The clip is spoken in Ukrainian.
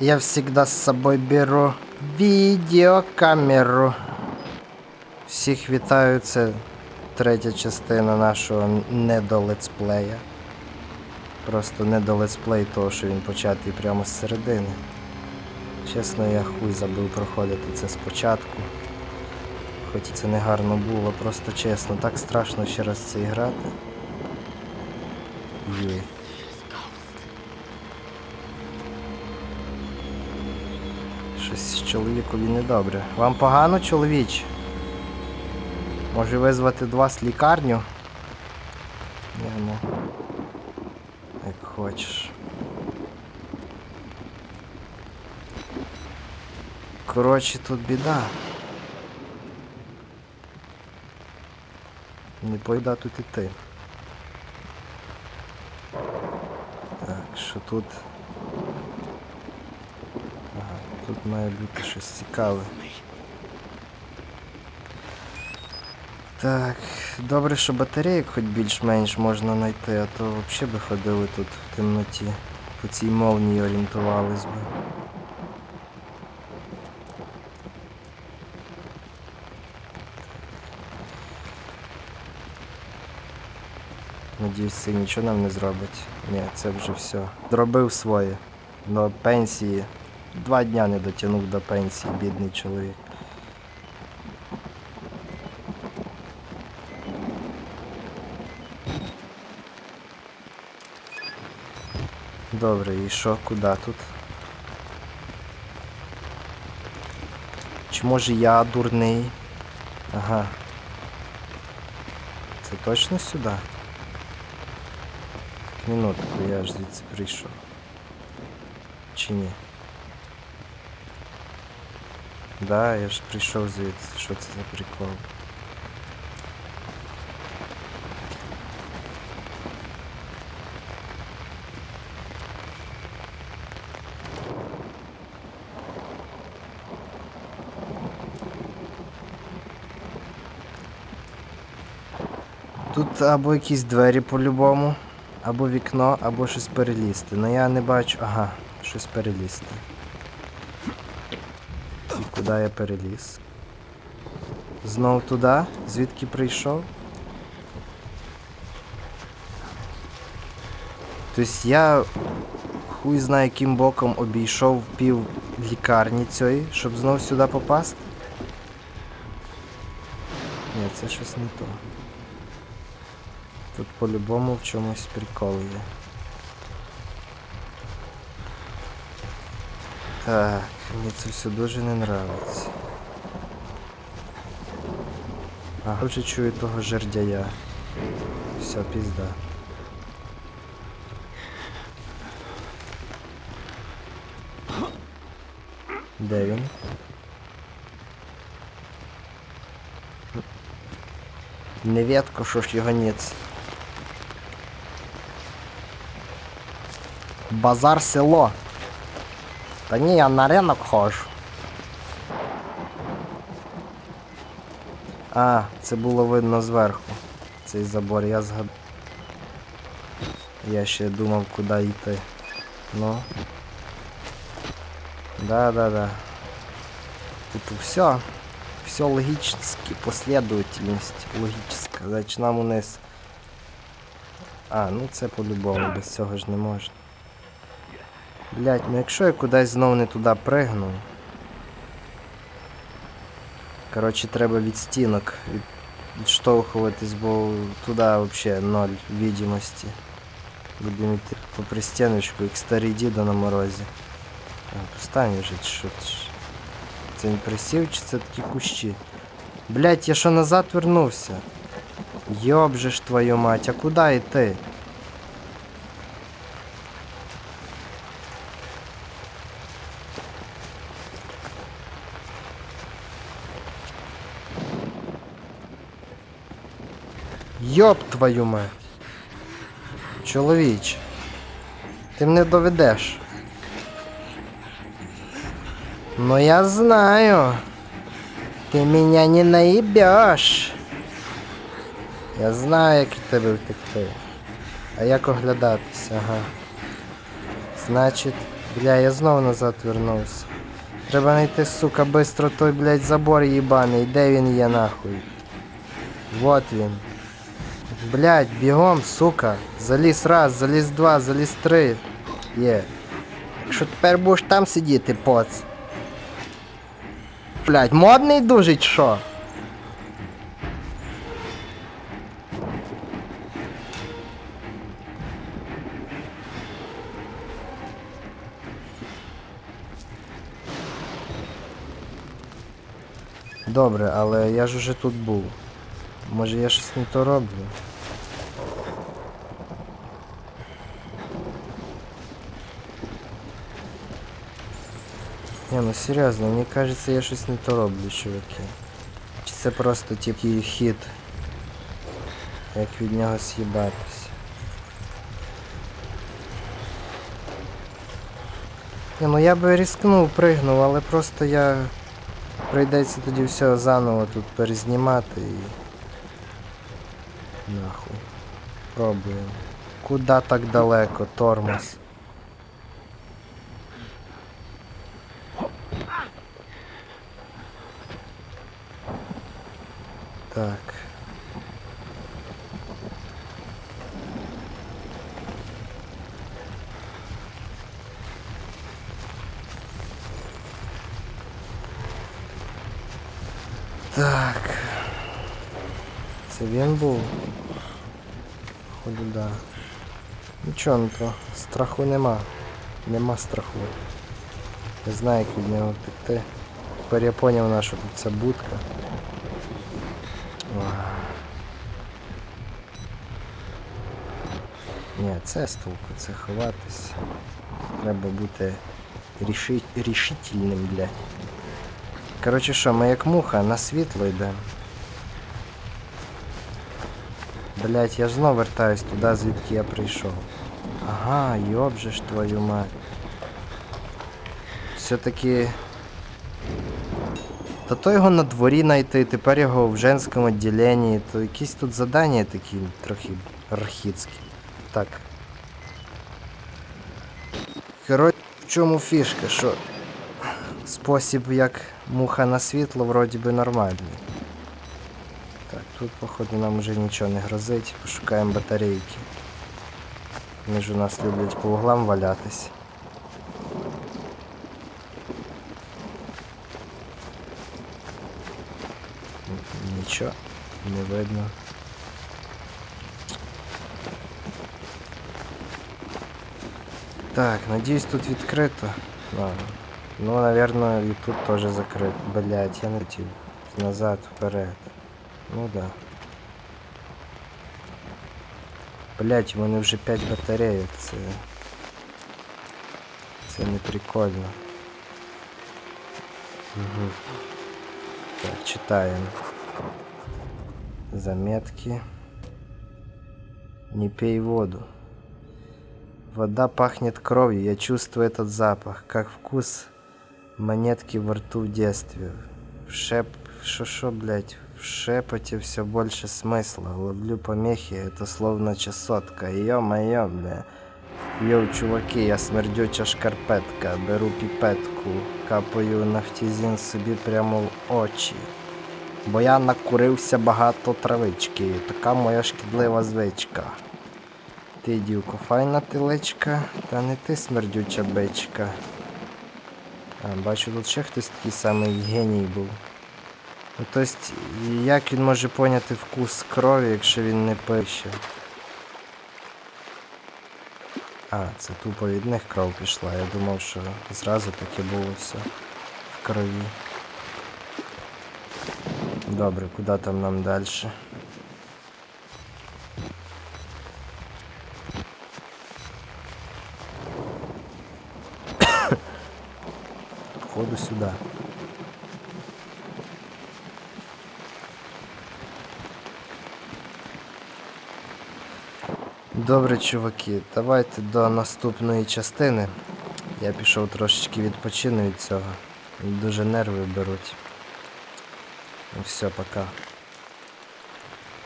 Я всегда с собой беру відеокамеру. Всіх вітаю, це третя частина нашого недолетсплея. Просто недолетсплей того, що він початий прямо з середини. Чесно, я хуй забив проходити це спочатку. Хоч це не гарно було, просто чесно, так страшно ще раз це грати. Є. Щось чоловікові недобре. Вам погано, чоловіч? Може визвати до вас лікарню? Не, ну. Як хочеш. Коротше, тут біда. Не пойда тут іти. Так, що тут? Тут має бути щось цікаве. Так, добре, що батарейок хоч більш-менш можна знайти, а то взагалі би ходили тут в темноті. По цій молнії орієнтувались би. Надіюсь, це нічого нам не зробить. Ні, це вже все. Зробив своє. До пенсії. Два дня не дотягнув до пенсії, бідний чоловік. Добре, і що, куди тут? Чи може я дурний? Ага. Це точно сюди? Минутку, я ж звідси прийшов. Чи ні? Да, я ж прийшов звідси. Що це за прикол? Тут або якісь двері по-любому, або вікно, або щось перелізти. Ну я не бачу. Ага, щось перелізти. Куди я переліз? Знов туди? Звідки прийшов? Тобто я хуй знає яким боком обійшов пів лікарні цієї, щоб знов сюди попасти. Ні, це щось не то. Тут по-любому в чомусь прикол є. Так, мені це все дуже не нравиться. Ага, вже чую того жердяя. Все, пізда. Де він? Неветко, що ж його ніц. Базар село. Та ні, я на ринок ходжу. А, це було видно зверху. Цей забор, я згад... Я ще думав, куди йти. Ну. Да, да, да. Тут все. Все логически, последовательность логическая. Значить нам униз. А, ну це по-любому, без цього ж не можна. Блять, ну якщо я кудись знов не туди пригну. Коротше, треба від стінок від... відштовхуватись, бо туди взагалі ноль відомості. Будемо йти по пристіночку, як старий дідо на морозі. А, Постань вже, що це. Це присів чи це такі кущі? Блять, я що назад вернувся? Йоб же ж твою мать, а куди йти? Йоб твою мать. Чоловіч. Ти мене доведеш. Ну я знаю. Ты меня не наебешь. Я знаю, як від тебе втекти. А як оглядатися, ага. Значить, Бля, я знову назад вернувся. Треба знайти, сука, бистро той, блядь, забор їбаний. Де він є нахуй? Вот він. Блядь, бігом, сука. Заліз раз, заліз два, заліз три. Є. Якщо тепер будеш там сидіти, поц. Блядь, модний дуже чи що? Добре, але я ж уже тут був. Може я щось не то роблю? Не, ну серйозно, мені кажеться, я щось не то роблю, чуваки. Чи це просто тільки хід, як від нього з'їбатись. Не, ну я би рискнув, пригнув, але просто я прийдеться тоді все заново тут перезнімати і. Нахуй. Пробуємо. Куда так далеко, тормоз? Так. Так. Це він був. Походу, да. Нічого не то. Страху нема. Нема страху. Не знаю, як від нього втекти. Тепер я поняв, на що тут ця будка. Ні, це з толку, це ховатись. Треба бути ріши... рішительним, блядь. Коротше що, ми як муха на світло йдемо. Блять, я ж знов вертаюсь туди, звідки я прийшов. Ага, йоб твою мать. Все-таки. Та то його на дворі знайти, тепер його в женському відділенні, то якісь тут задання такі трохи архітські. Так. Коротше, в чому фішка, що спосіб як муха на світло вроді би нормальний. Так, тут походу нам вже нічого не грозить, пошукаємо батарейки. Вони ж у нас люблять по углам валятись. Нічого, не видно. Так, надіюсь тут відкрито. Ладно. Ну, наверное, и тут тоже закрыт. Блять, я натів. Назад, вперед. Ну да. Блять, у мене вже 5 батарейок, це. Це не прикольно. Угу. Так, читаем. Заметки. Не пей воду. Вода пахнет кровью, я чувствую этот запах, как вкус монетки во рту в детстве. В шеп... Шо-шо, блядь, в шепоте все больше смысла. Ловлю помехи, это словно чесотка. Ё-моё, бля. Йоу, чуваки, я смердюча шкарпетка. Беру піпетку, капаю нафтізін собі прямо в очі. Бо я накурився багато травички. Така моя шкідлива звичка. Ти, дівко, файна тилечка, та не ти смердюча бичка. А, бачу, тут ще хтось такий самий геній був. Ну, тобто, як він може поняти вкус крові, якщо він не пише? А, це тупо від них кров пішла. Я думав, що зразу таке було все в крові. Добре, куди там нам далі? Походу сюди. Добре, чуваки, давайте до наступної частини. Я пішов трошечки відпочину від цього. Дуже нерви беруть. Все, пока.